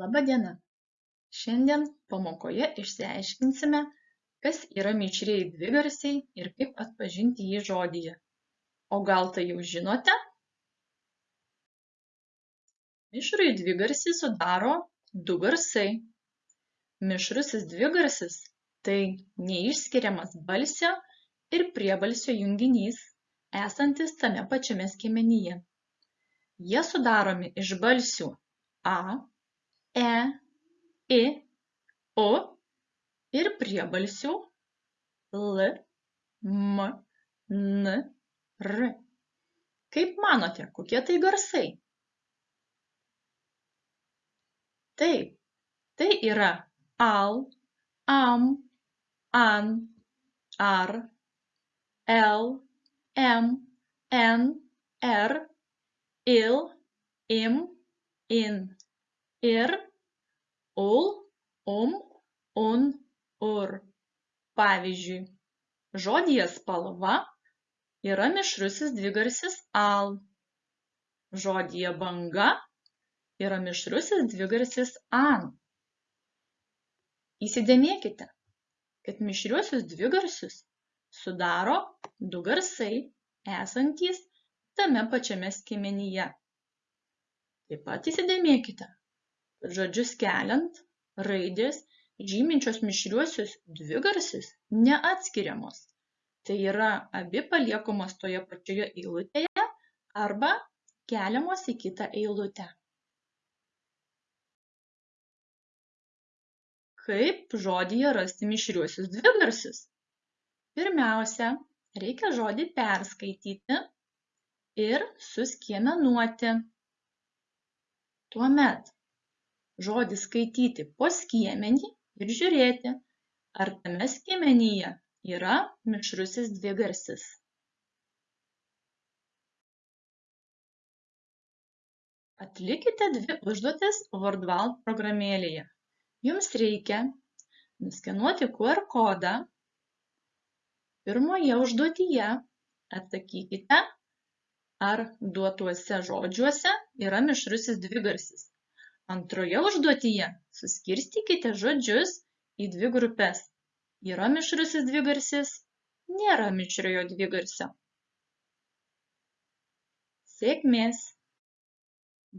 Laba diena. Šiandien pamokoje išsiaiškinsime, kas yra mišrieji dvigarsiai ir kaip atpažinti jį žodyje. O gal tai jau žinote? Mišrųjį dvigarsį sudaro du garsai. Mišrusis dvigarsis – tai neišskiriamas balsio ir priebalsio junginys, esantis tame pačiame skiemenyje. Jie sudaromi iš balsių a, e, i, u ir priebalsių l, m, n, r. Kaip manote, kokie tai garsai? Taip, tai yra al, am, an, ar, el, em, en, er, il, im, in ir, ul, um, un, ur. Pavyzdžiui, žodyje spalva yra mišrusis dvigarsis al. Žodyje banga yra mišrusis dvigarsis an. Įsidėmėkite, kad mišriuosius dvigarsius sudaro du garsai esantys tame pačiame skiemenyje. Taip pat įsidėmėkite, žodžius keliant raidės žyminčios mišriuosius dvigarsius neatskiriamos. Tai yra abi paliekamos toje pačioje eilutėje arba keliamos į kitą eilutę. Kaip žodyje rasti mišriuosius dvigarsius? Pirmiausia, reikia žodį perskaityti ir suskiemenuoti. Tuomet žodį skaityti po skiemenį ir žiūrėti, ar tame skiemenyje yra mišrusis dvigarsis. Atlikite dvi užduotis Wordwall programėlėje. Jums reikia nuskenuoti QR kodą. Pirmoje užduotyje atsakykite ar duotuose žodžiuose yra mišrusis dvigarsis. Antroje užduotyje suskirstykite žodžius į dvi grupes. Yra mišrusis dvigarsis, nėra mišriojo dvigarsio. Sėkmės!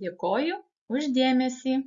Dėkoju už dėmesį.